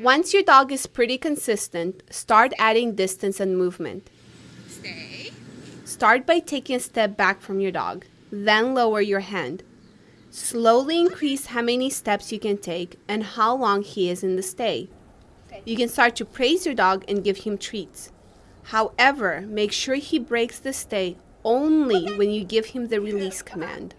Once your dog is pretty consistent, start adding distance and movement. Stay. Start by taking a step back from your dog, then lower your hand. Slowly increase how many steps you can take and how long he is in the stay. You can start to praise your dog and give him treats. However, make sure he breaks the stay only when you give him the release command.